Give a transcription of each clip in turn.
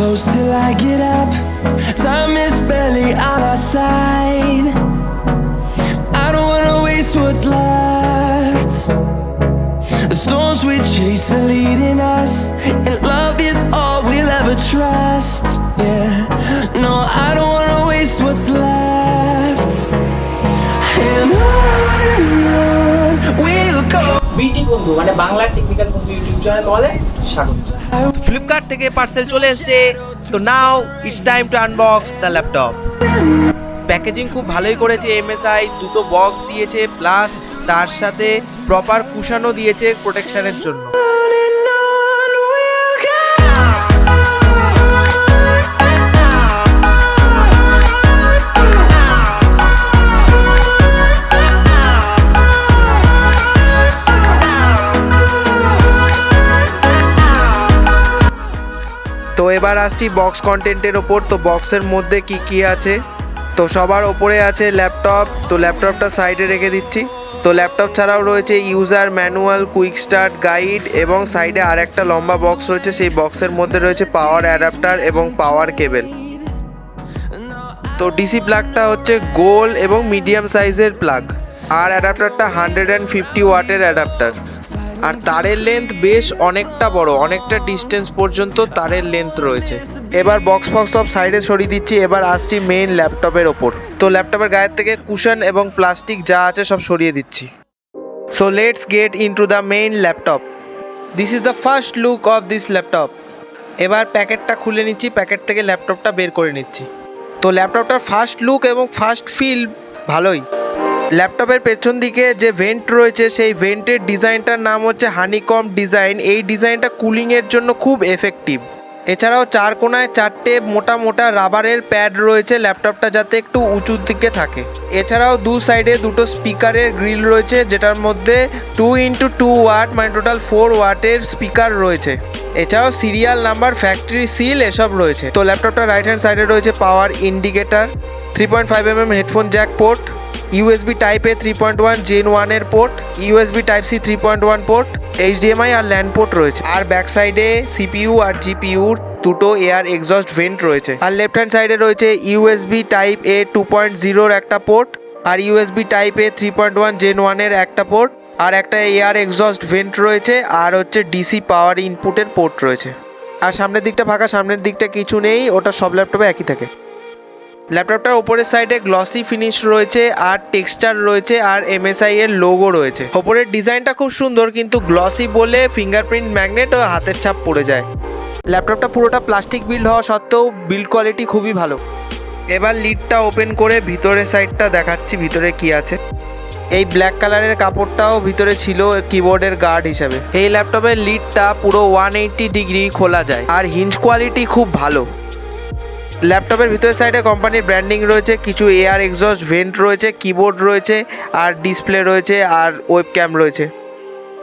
close till I get up. Time is barely on our side. I don't wanna waste what's left. The storms we chase are leading us, and love is all we'll ever trust. Yeah, no, I don't wanna waste what's left. বন্ধু মানে বাংলার technical বন্ধু YouTube channel তোমাদের স্বাগত। Flipkart থেকে parcel চলে এসেছে। তো now it's time to unbox the laptop packaging খুব ভালোই করেছে এমএসআই দুটো বক্স দিয়েছে প্লাস তার সাথে প্রপার কুশানও দিয়েছে প্রোটেকশনের জন্য। তো এবার আসছি বক্স কন্টেন্টের ওপর। তো বক্সের মধ্যে কি কি আছে? তো সবার ওপরে আছে ল্যাপটপ তো ল্যাপটপটা সাইডে রেখে দিচ্ছি। তো ল্যাপটপ ছাড়াও রয়েছে user manual quick start guide এবং সাইডে আর একটা লম্বা বক্স রয়েছে। সেই বক্সের মধ্যে রয়েছে পাওয়ার অ্যাডাপ্টার এবং পাওয়ার কেবেল তো ডিসি প্লাগটা হচ্ছে গোল এবং মিডিয়াম সাইজের প্লাগ আর অ্যাডাপ্টারটা হান্ড্রেড অ্যান্ড ফিফটি ওয়াটের অ্যাডাপ্টার আর তারের লেন্থ বেশ অনেকটা বড়, অনেকটা ডিস্টেন্স পর্যন্ত তারের লেন্থ রয়েছে। এবার বক্স ফক্স সব সাইডে সরিয়ে দিচ্ছি, এবার আসছি মেইন ল্যাপটপের ওপর। তো ল্যাপটপের গায়ের থেকে কুশন এবং প্লাস্টিক যা আছে সব সরিয়ে দিচ্ছি। So let's get into the main laptop this is the first look of this laptop এবার প্যাকেটটা খুলে নিচ্ছি, প্যাকেট থেকে ল্যাপটপটা বের করে নিচ্ছি। তো ল্যাপটপটার ফার্স্ট লুক এবং ফার্স্ট ফিল ভালোই। ল্যাপটপের পেছন দিকে যে ভেন্ট রয়েছে, সেই ভেন্টের ডিজাইনটার নাম হচ্ছে হানিকম ডিজাইন এই ডিজাইনটা কুলিংয়ের জন্য খুব এফেক্টিভ এছাড়াও চার কোনায় চারটে মোটা মোটা রাবারের প্যাড রয়েছে ল্যাপটপটা যাতে একটু উঁচুর দিকে থাকে। এছাড়াও দু সাইডে দুটো স্পিকারের গ্রিল রয়েছে, যেটার মধ্যে টু ইন্টু টু ওয়াট মানে টোটাল ফোর ওয়াটের স্পিকার রয়েছে। এছাড়াও সিরিয়াল নাম্বার ফ্যাক্টরি সিল এসব রয়েছে। তো ল্যাপটপটা রাইট হ্যান্ড সাইডে রয়েছে power indicator three point five M M headphone jack port USB type A three point one gen ওয়ানের port USB type C three point one port HDMI আর LAN port রয়েছে। আর back সাইডে CPU আর জিপিইউর দুটো air exhaust vent রয়েছে। আর left hand সাইডে রয়েছে USB type A two point জিরোর একটা port R USB type A three point one gen ওয়ানের একটা পোর্ট আর একটা এয়ার এক্সস্ট ভেন্ট রয়েছে, আর হচ্ছে ডিসি পাওয়ার ইনপুটের পোর্ট রয়েছে। আর সামনের দিকটা ফাঁকা, সামনের দিকটা কিছু নেই, ওটা সব ল্যাপটপে একই থাকে। ল্যাপটপটার ওপরের সাইডে গ্লসি ফিনিশ রয়েছে, আর টেক্সচার রয়েছে, আর এমএসআই এর লোগো রয়েছে। ওপরের ডিজাইনটা খুব সুন্দর, কিন্তু গ্লসি বলে ফিঙ্গারপ্রিন্ট ম্যাগনেট ও হাতের ছাপ পড়ে যায়। ল্যাপটপটা পুরোটা প্লাস্টিক বিল্ড হওয়া সত্ত্বেও বিল্ড কোয়ালিটি খুবই ভালো। এবার লিডটা ওপেন করে ভিতরের সাইডটা দেখাচ্ছি, ভিতরে কি আছে। এই ব্ল্যাক কালারের কাপড়টাও ভিতরে ছিল কিবোর্ডের গার্ড হিসাবে। এই ল্যাপটপের লিডটা পুরো ওয়ান এইট্টি ডিগ্রি খোলা যায়, আর হিঞ্জ কোয়ালিটি খুব ভালো। ল্যাপটপের ভিতরের সাইডে কোম্পানির ব্র্যান্ডিং রয়েছে, কিছু এয়ার এক্সস্ট ভেন্ট রয়েছে কিবোর্ড রয়েছে, আর ডিসপ্লে রয়েছে, আর ওয়েব ক্যাম রয়েছে।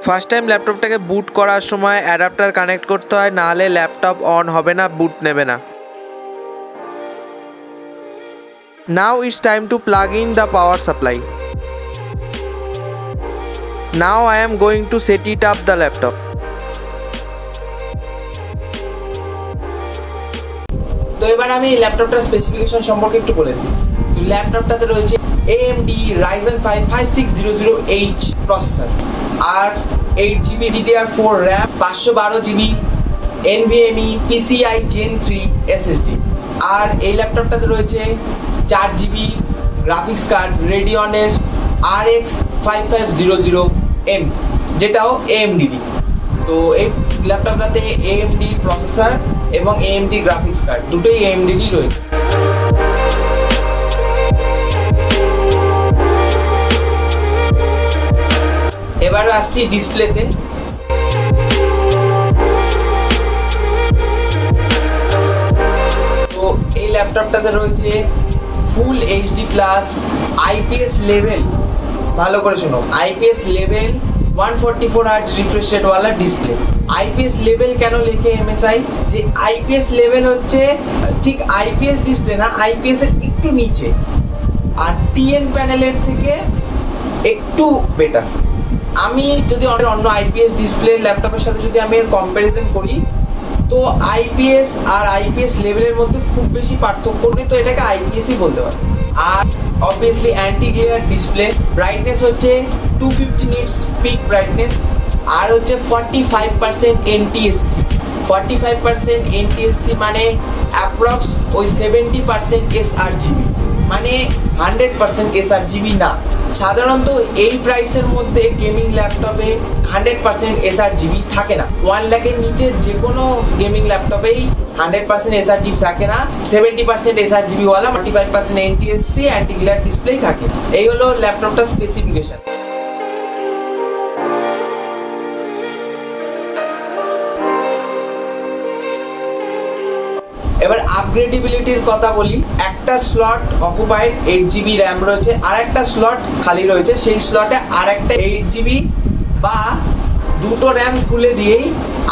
ফার্স্ট টাইম ল্যাপটপটাকে বুট করার সময় অ্যাডাপ্টার কানেক্ট করতে হয়, নাহলে ল্যাপটপ অন হবে না বুট নেবে না। Now it's time to plug in the power supply now I am going to set it up the laptop তো এবার আমি ল্যাপটপটার স্পেসিফিকেশন সম্পর্কে একটু বলে দিই। তো ল্যাপটপটাতে রয়েছে AMD Ryzen 5 5600H প্রসেসর আর eight GB DDR four RAM পাঁচশো বারো GB NVMe PCI Gen 3 SSD আর এই ল্যাপটপটাতে রয়েছে চার জিবি গ্রাফিক্স কার্ড রেডিয়নের RX five five zero zero M যেটাও AMD তো এই ল্যাপটপটাতে AMD প্রসেসর এবং AMD গ্রাফিক্স কার্ড দুটোই AMD রয়েছে। এবার আসছি ডিসপ্লেতে। তো এই ল্যাপটপটাতে রয়েছে full HD plus IPS level ভালো করে শোনো IPS level one forty four hertz refresh রেটওয়ালা display IPS level কেন লেখে এমএসআই যে আইপিএস লেভেল হচ্ছে, ঠিক আইপিএস ডিসপ্লে না আইপিএস এর একটু নিচে। আর টিএন প্যানেলের থেকে একটু বেটার আমি যদি অন্য- অন্য আইপিএস ডিসপ্লে ল্যাপটপের সাথে যদি আমি কম্প্যারিজন করি, তো আইপিএস আর আইপিএস লেভেলের মধ্যে খুব বেশি পার্থক্য নেই, তো এটাকে আইপিএসই বলতে পারে। আর obviously anti glare display brightness হচ্ছে two fifty nits peak brightness আর হচ্ছে forty five percent NTSC forty five percent NTSC মানে অ্যাপ্রক্স ওই seventy percent S R GB মানে hundred percent S R GB না। সাধারণত এই প্রাইসের মধ্যে গেমিং ল্যাপটপে হান্ড্রেড পার্সেন্ট এসআর জিবি থাকে না। ওয়ান ল্যাখের নিচে যে কোনো গেমিং ল্যাপটপেই হান্ড্রেড পার্সেন্ট এসআর জিবি থাকে না। সেভেন্টি পার্সেন্ট এসআর জিবি ওয়ালা forty five percent NTSC anti glare ডিসপ্লেই থাকে। এই হলো ল্যাপটপটার স্পেসিফিকেশন এবার আপগ্রেডেবিলিটির কথা বলি, একটা slot occupied eight GB RAM রয়েছে আর একটা স্লট খালি রয়েছে, সেই স্লটে আর একটা এইট জিবি বা দুটো র্যাম খুলে দিয়েই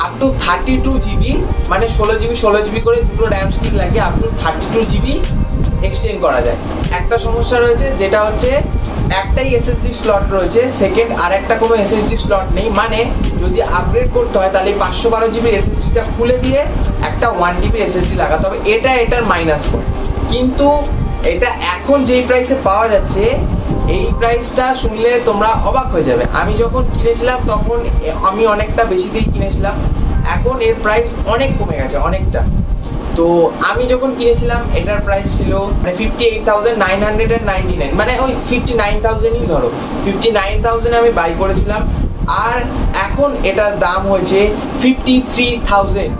up to thirty two GB মানে ষোলো জিবি ষোলো জিবি করে দুটো র্যাম স্টিক লাগিয়ে up to thirty two GB extend করা যায়। একটা সমস্যা রয়েছে, যেটা হচ্ছে একটাই এসএসডি স্লট রয়েছে সেকেন্ড আর একটা কোনো এসএসডি স্লট নেই মানে যদি আপগ্রেড করতে হয়, তাহলে পাঁচশো বারো জিবির এসএসডিটা খুলে দিয়ে একটা ওয়ান জিবি এসএসডি লাগাতে হবে। এটা এটার মাইনাস পয়েন্ট কিন্তু এটা এখন যেই প্রাইসে পাওয়া যাচ্ছে, এই প্রাইসটা শুনলে তোমরা অবাক হয়ে যাবে। আমি যখন কিনেছিলাম, তখন আমি অনেকটা বেশি দিয়ে কিনেছিলাম। এখন এর প্রাইস অনেক কমে গেছে, অনেকটা। তো আমি যখন কিনেছিলাম, এটার প্রাইস ছিল মানে fifty eight thousand nine hundred and ninety nine মানে ওই ফিফটি নাইন থাউজেন্ডই ধরো। ফিফটি নাইন থাউজেন্ড আমি বাই করেছিলাম। আর এখন এটার দাম হয়েছে ফিফটি থ্রি থাউজেন্ড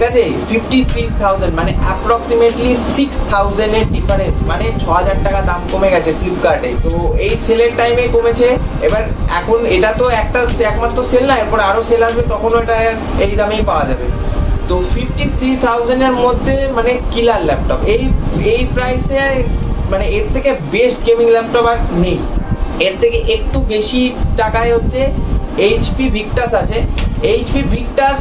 ঠিক আছে? ফিফটি থ্রি থাউজেন্ড মানে অ্যাপ্রক্সিমেটলি সিক্স থাউজেন্ডের ডিফারেন্স মানে ছ হাজার টাকা দাম কমে গেছে ফ্লিপকার্টে তো এই সেলের টাইমে কমেছে। এবার এখন এটা তো একটা একমাত্র সেল না, এরপর আরও সেল আসবে, তখনও এটা এই দামেই পাওয়া যাবে। তো ফিফটি থ্রি থাউজেন্ডের মধ্যে মানে কিলার ল্যাপটপ এই এই প্রাইসে মানে এর থেকে বেস্ট গেমিং ল্যাপটপ আর নেই। এর থেকে একটু বেশি টাকায় হচ্ছে এইচপি ভিকটাস আছে। এইচপি ভিক্টাস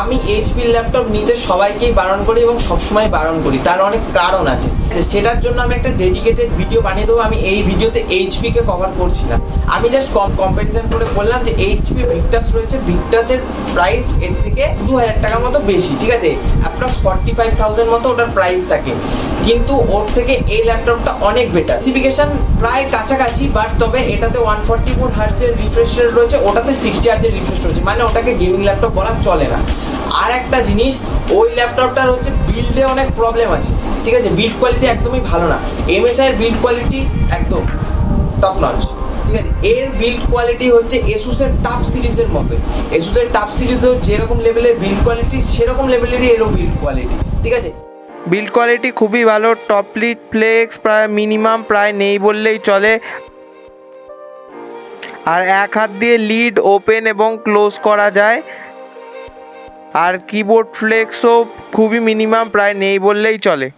আমি এইচপি ল্যাপটপ নিতে সবাইকেই বারণ করি এবং সবসময় বারণ করি। তার অনেক কারণ আছে। সেটার জন্য আমি একটা ডেডিকেটেড ভিডিও বানিয়ে দেবো। আমি এই ভিডিওতে এইচপি কে কভার করছি না। আমি জাস্ট কম কম্পারিজন করে বললাম যে এইচপি ভিক্টাস রয়েছে। ভিক্টাসের প্রাইস এর থেকে দু হাজার টাকার মতো বেশি, ঠিক আছে? অ্যাপ্রক্স ফর্টি ফাইভ থাউজেন্ড মতো ওটার প্রাইস থাকে। কিন্তু ওর থেকে এই ল্যাপটপটা অনেক বেটার স্পেসিফিকেশন প্রায় কাছাকাছি বাট তবে এটাতে ওয়ান ফর্টি ফোর হার্জের রিফ্রেশ রয়েছে। ওটাতে সিক্সটি হার্জের রিফ্রেশ রয়েছে। মানে ওটাকে গেমিং ল্যাপটপ বলা চলে না। আর একটা জিনিস, ওই ল্যাপটপটার হচ্ছে বিল্ডে অনেক প্রবলেম আছে। ঠিক আছে বিল্ড কোয়ালিটি একদমই ভালো না। এমএসআই এর বিল্ড কোয়ালিটি একদম টপ নচ ঠিক আছে, এর বিল্ড কোয়ালিটি হচ্ছে এসুসের টাপ সিরিজের মতোই। এসুসের টাপ সিরিজেও যেরকম লেভেলের বিল্ড কোয়ালিটি সেরকম লেভেলেরই এরও বিল্ড কোয়ালিটি ঠিক আছে? বিল্ড কোয়ালিটি খুবই ভালো টপ টপলিট ফ্লেক্স প্রায় মিনিমাম প্রায় নেই বললেই চলে। আর এক হাত দিয়ে লিড ওপেন এবং ক্লোজ করা যায়। আর কিবোর্ড ফ্লেক্সও খুবই মিনিমাম প্রায় নেই বললেই চলে।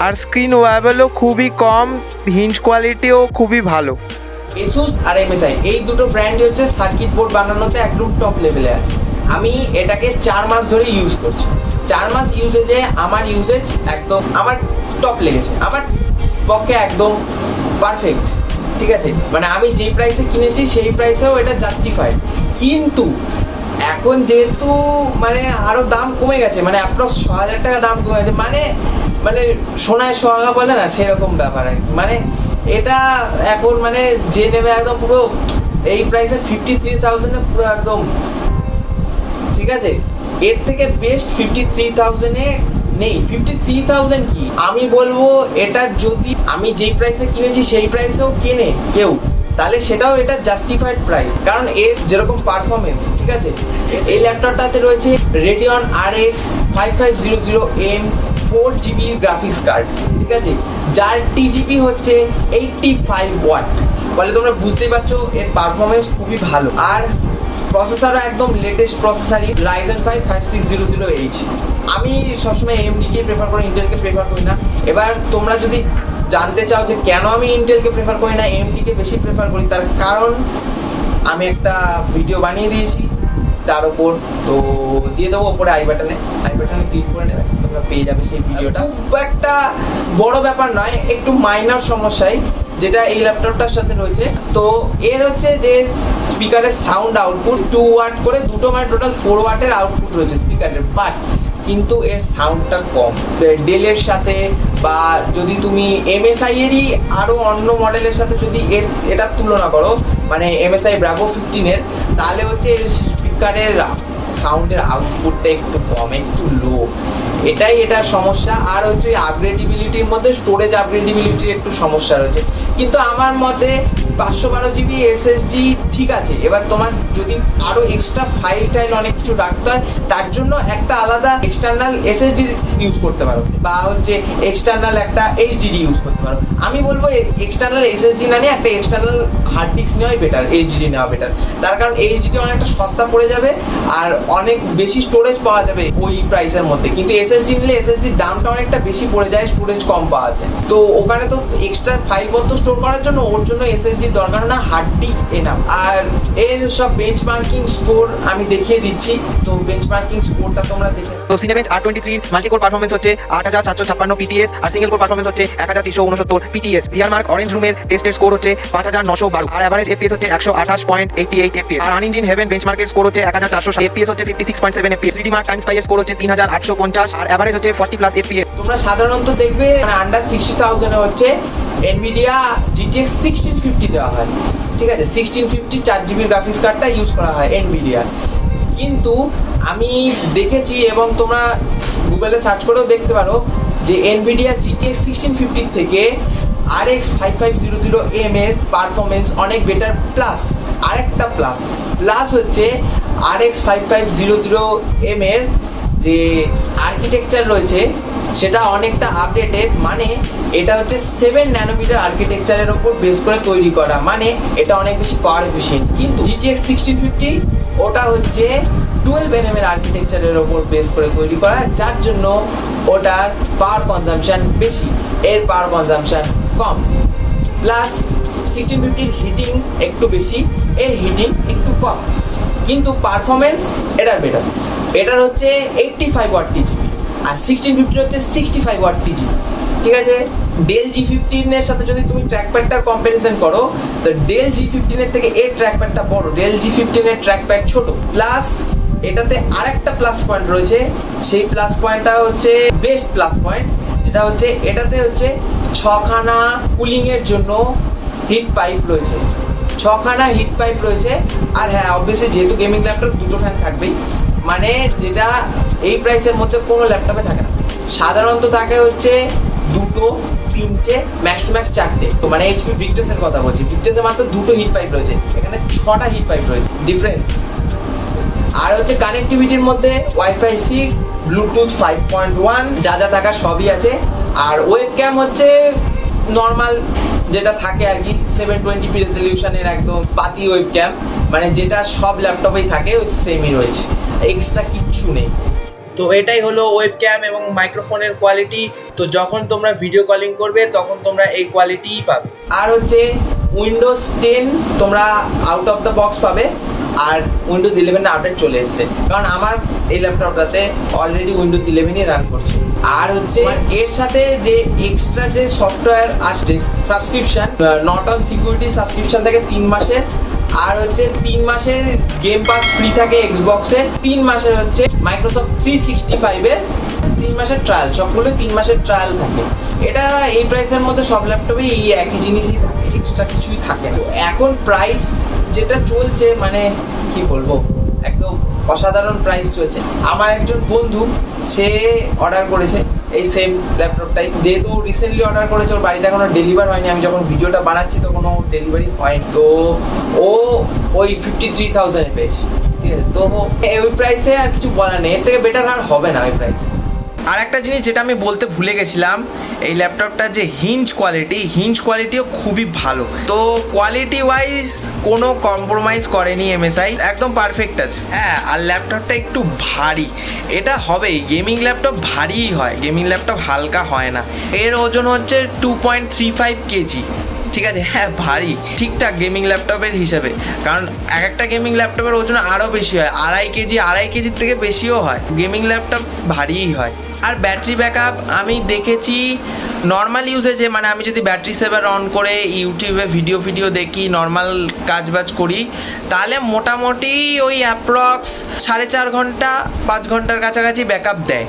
আর স্ক্রিন ওয়াবেলও খুবই কম হিঞ্জ কোয়ালিটিও খুবই ভালো। এসুস আর এমএসআই এই দুটো ব্র্যান্ডই হচ্ছে সার্কিট বোর্ড বানানোতে একদম টপ লেভেলে আছে। আমি এটাকে চার মাস ধরে ইউজ করছি। চার মাস ইউজেজে আমার ইউজেজ একদম, আমার টপ লেগেছে। আমার পক্ষে একদম পারফেক্ট ঠিক আছে? মানে আমি যেই প্রাইসে কিনেছি, সেই প্রাইসেও এটা জাস্টিফাইড কিন্তু এখন যেহেতু মানে আরও দাম কমে গেছে মানে অ্যাপ্রক্স ছ হাজার টাকা দাম কমে গেছে মানে মানে সোনায় সোহাগা বলে না, সেরকম ব্যাপার আর মানে এটা এখন মানে যে নেবে একদম পুরো, এই প্রাইসে ফিফটি থ্রি থাউজেন্ডে পুরো একদম, ঠিক আছে? এর থেকে বেস্ট ফিফটি থ্রি থাউজেন্ডে নেই। ফিফটি থ্রি থাউজেন্ড কি? আমি বলব, এটা যদি আমি যেই প্রাইসে কিনেছি, সেই প্রাইসেও কেনে কেউ। তাহলে সেটাও এটা জাস্টিফাইড প্রাইস কারণ এর যেরকম পারফরমেন্স ঠিক আছে? এই ল্যাপটপটাতে রয়েছে Radeon R X five five zero zero M four graphics card ঠিক আছে? যার টিজিপি হচ্ছে এইটটি ফাইভ ওয়াট ফলে তোমরা বুঝতেই পারছ, এর পারফরমেন্স খুবই ভালো। আর প্রসেসারও একদম latest প্রসেসরই Ryzen five five six zero zero H আমি সবসময় এমডিকে প্রেফার করি ইন্টেলকে প্রেফার করি না। এবার তোমরা যদি জানতে চাও যে কেন আমি ইন্টেলকে প্রেফার করি না এমডিকে বেশি প্রেফার করি তার কারণ আমি একটা ভিডিও বানিয়ে দিয়েছি তার ওপর তো দিয়ে দেবো ওপরে আই বাটনে আই বাটনে ক্লিক করে নেবে তোমরা পেয়ে যাবে সেই ভিডিওটা খুব একটা বড় ব্যাপার নয় একটু মাইনার সমস্যাই যেটা এই ল্যাপটপটার সাথে রয়েছে। তো এর হচ্ছে যে স্পিকারের সাউন্ড আউটপুট টু ওয়াট করে দুটো মানে টোটাল ফোর ওয়াটের আউটপুট রয়েছে স্পিকারের বাট কিন্তু এর সাউন্ডটা কম। ডেলের সাথে বা যদি তুমি এমএসআই এরই আরও অন্য মডেলের সাথে যদি এর, এটার তুলনা করো মানে এমএসআই ব্রাভো ফিফটিনের তাহলে হচ্ছে স্পিকারের সাউন্ডের আউটপুটটা একটু কম, একটু লো এটাই এটার সমস্যা। আর হচ্ছে আপগ্রেডিবিলিটির মধ্যে স্টোরেজ আপগ্রেডিবিলিটির একটু সমস্যা রয়েছে। কিন্তু আমার মতে পাঁচশো বারো জিবি এসএসডি ঠিক আছে। এবার তোমার যদি আরও এক্সট্রা ফাইল টাইল অনেক কিছু রাখতে হয়, তার জন্য একটা আলাদা এক্সটার্নাল এসএসডি ইউজ করতে পারো। বা হচ্ছে এক্সটার্নাল একটা এইচডিডি ইউজ করতে পারো। আমি বলব এক্সটার্নাল এসএসডি না নিয়ে একটা এক্সটার্নাল হার্ড ডিস্ক নেওয়াই বেটার এইচডিডি নেওয়া বেটার তার কারণ এইচডিডি অনেকটা সস্তা পড়ে যাবে আর অনেক বেশি স্টোরেজ পাওয়া যাবে ওই প্রাইসের মধ্যে। কিন্তু এসএসডি নিলে এসএসডির দামটা অনেকটা বেশি পড়ে যায় স্টোরেজ কম পাওয়া যায়। তো ওখানে তো এক্সট্রা ফাইল পর্যন্ত স্টোর করার জন্য ওর জন্য এসএসডির দরকার না হার্ড ডিস্ক এনাম আর এর সব বেঞ্চমার্কিং স্কোর আমি দেখিয়ে দিচ্ছি। তো বেঞ্চমার্কিং স্কোরটা তোমরা দেখে তো Cinebench R twenty three multi core performance হচ্ছে আট হাজার সাতশো ছাপ্পান্ন পিটিএস আর সিঙ্গেল কোর পারফরমেন্স হচ্ছে এক হাজার তিনশো উনসত্তর পিটিএস ভিআর মার্ক অরেঞ্জ রুমের টেস্টের স্কোর হচ্ছে পাঁচ হাজার নশো বারো। আর অ্যাভারেজ এপিএস হচ্ছে একশো আঠাশ পয়েন্ট এইটি এইট এপিএস আর আনইঞ্জিন হেভেন বেঞ্চমার্কের স্কোর হচ্ছে এক হাজার চারশো এপিএস হচ্ছে fifty six point seven FPS three mark time স্পাইয়ের স্কোর হচ্ছে তিন হাজার আটশো পঞ্চাশ। আর অ্যাভারেজ হচ্ছে ফর্টি প্লাস এপিএস তোমরা সাধারণত দেখবে আন্ডার সিক্সটি থাউজেন্ডে হচ্ছে এনভিডিয়া জিটিএক্স সিক্সটিন ফিফটি দেওয়া হয়। ঠিক আছে? সিক্সটিন ফিফটি চার জিবি গ্রাফিক্স কার্ডটা ইউজ করা হয় এনভিডিয়া কিন্তু আমি দেখেছি এবং তোমরা গুগলে সার্চ করেও দেখতে পারো যে এনভিডিয়া জিটিএক্স সিক্সটিন ফিফটির থেকে R X five five zero zero M এর পারফরমেন্স অনেক বেটার প্লাস আরেকটা প্লাস প্লাস হচ্ছে R X five five zero zero M এর যে আর্কিটেকচার রয়েছে, সেটা অনেকটা আপডেটেড মানে এটা হচ্ছে সেভেন ন্যানোমিটার আর্কিটেকচারের ওপর বেস করে তৈরি করা মানে এটা অনেক বেশি পাওয়ার এফিসিয়েন্ট কিন্তু জিটিএক্স সিক্সটিন ফিফটি ওটা হচ্ছে টুয়েলভ এনএম এর আর্কিটেকচারের ওপর বেস করে তৈরি করা, যার জন্য ওটার পাওয়ার কনজাম্পশন বেশি, এর পাওয়ার কনজাম্পশন কম। প্লাস সিক্সটিন ফিফটির হিটিং একটু বেশি, এর হিটিং একটু কম। কিন্তু পারফরমেন্স এটার বেটার এটার হচ্ছে এইট্টি ফাইভ ওয়াট টিজিবি আর সিক্সটিন ফিফটির হচ্ছে সিক্সটি ফাইভ ওয়াট টিজিবি ঠিক আছে? ডেল জি ফিফটিনের সাথে যদি তুমি ট্র্যাক প্যাডটার কম্প্যারিজন করো, তো ডেল জি ফিফটিনের থেকে এর ট্র্যাক প্যাডটা বড়। ডেল জি ফিফটিনের ট্র্যাক প্যাড ছোট। প্লাস এটাতে আরেকটা প্লাস পয়েন্ট রয়েছে। সেই প্লাস পয়েন্টটা হচ্ছে বেস্ট প্লাস পয়েন্ট যেটা হচ্ছে, এটাতে হচ্ছে ছখানা কুলিংয়ের জন্য হিট পাইপ রয়েছে। ছখানা হিট পাইপ রয়েছে। আর হ্যাঁ অবভিয়াসলি যেহেতু গেমিং ল্যাপটপ দুটো ফ্যান থাকবেই। মানে যেটা এই প্রাইসের মধ্যে কোনো ল্যাপটপে থাকে না। সাধারণত থাকে হচ্ছে দুটো, তিনটে ম্যাক্স টু ম্যাক্স চারটে। তো মানে এইচপি ভিক্টাসের কথা বলছি। ভিক্টাসে মাত্র দুটো হিট পাইপ রয়েছে। এখানে ছটা হিট পাইপ রয়েছে। ডিফারেন্স আর হচ্ছে কানেক্টিভিটির মধ্যে wifi six bluetooth five point one যা যা থাকা সবই আছে। আর ওয়েব ক্যাম হচ্ছে নর্মাল যেটা থাকে আর কি সেভেন টোয়েন্টি পি রেজলিউশনের একদম পাতি ওয়েব ক্যাম মানে যেটা সব ল্যাপটপেই থাকে, ওই সেমই রয়েছে। এক্সট্রা কিচ্ছু নেই। তো এটাই হলো ওয়েব ক্যাম এবং মাইক্রোফোনের কোয়ালিটি তো যখন তোমরা ভিডিও কলিং করবে, তখন তোমরা এই কোয়ালিটিই পাবে। আর হচ্ছে উইন্ডোজ টেন তোমরা আউট অফ দ্য বক্স পাবে। আর উইন্ডোজ ইলেভেন আপডেট চলে এসছে। কারণ আমার এই ল্যাপটপটাতে অলরেডি উইন্ডোজ ইলেভেনই রান করছে। আর হচ্ছে এর সাথে যে এক্সট্রা যে সফটওয়্যার আসছে subscription Norton security subscription থাকে তিন মাসের। আর হচ্ছে তিন মাসের গেম পাস ফ্রি থাকে এক্সবক্সে তিন মাসের হচ্ছে মাইক্রোসফট থ্রি সিক্সটি ফাইভের তিন মাসের ট্রায়াল সবগুলো তিন মাসের ট্রায়াল থাকে। এটা এই প্রাইসের মধ্যে সব ল্যাপটপে এই একই জিনিসই থাকে। এক্সট্রা কিছুই থাকে না। এখন প্রাইস যেটা চলছে মানে কি বলব, একদম অসাধারণ প্রাইস চলছে। আমার একজন বন্ধু, সে অর্ডার করেছে এই সেম ল্যাপটপটাই যেহেতু রিসেন্টলি অর্ডার করেছে, ওর বাড়িতে এখনও ডেলিভার হয়নি। আমি যখন ভিডিওটা বানাচ্ছি তখন ও ডেলিভারি হয়নি। তো ও ওই ফিফটি থ্রি থাউজেন্ডে পেয়েছে। ঠিক আছে? তো ওই প্রাইসে আর কিছু বলার নেই। এর থেকে বেটার আর হবে না ওই প্রাইসে আর একটা জিনিস যেটা আমি বলতে ভুলে গেছিলাম, এই ল্যাপটপটার যে হিঞ্জ কোয়ালিটি হিঞ্জ কোয়ালিটিও খুবই ভালো। তো কোয়ালিটি ওয়াইজ কোনো কম্প্রোমাইজ করেনি এমএসআই একদম পারফেক্ট আছে। হ্যাঁ আর ল্যাপটপটা একটু ভারী। এটা হবেই গেমিং ল্যাপটপ ভারীই হয় গেমিং ল্যাপটপ হালকা হয় না। এর ওজন হচ্ছে two point three five KG ঠিক আছে হ্যাঁ ভারী। ঠিকঠাক গেমিং ল্যাপটপের হিসাবে। কারণ এক একটা গেমিং ল্যাপটপের ওজন আরও বেশি হয়। আড়াই কেজি, আড়াই কেজির থেকে বেশিও হয়। গেমিং ল্যাপটপ ভারীই হয়। আর ব্যাটারি ব্যাকআপ আমি দেখেছি নর্মাল ইউজেজে মানে আমি যদি ব্যাটারি সেভার অন করে ইউটিউবে ভিডিও ভিডিও দেখি নর্মাল কাজ বাজ করি, তাহলে মোটামুটি ওই অ্যাপ্রক্স সাড়ে চার ঘণ্টা, পাঁচ ঘণ্টার কাছাকাছি ব্যাকআপ দেয়।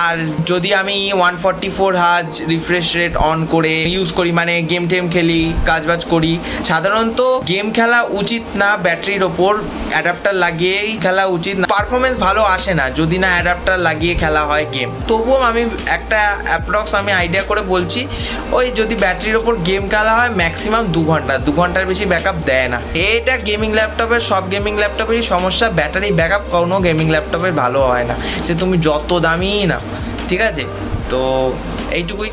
আর যদি আমি ওয়ান ফর্টি ফোর হাজ রিফ্রেশ রেট অন করে ইউজ করি মানে গেম টেম খেলি, কাজবাজ করি, সাধারণত গেম খেলা উচিত না ব্যাটারির ওপর অ্যাডাপ্টার লাগিয়েই খেলা উচিত না। পারফরমেন্স ভালো আসে না, যদি না অ্যাডাপ্টার লাগিয়ে খেলা হয় গেম তবুও আমি একটা অ্যাপ্রক্স আমি আইডিয়া করে বলছি, ওই যদি ব্যাটারির ওপর গেম খেলা হয় ম্যাক্সিমাম দু ঘণ্টা। দু ঘণ্টার বেশি ব্যাকআপ দেয় না। এটা গেমিং ল্যাপটপের সব গেমিং ল্যাপটপেরই সমস্যা। ব্যাটারি ব্যাকআপ কোনো গেমিং ল্যাপটপের ভালো হয় না। সে তুমি যত দামি না ঠিক আছে? তো এইটুকুই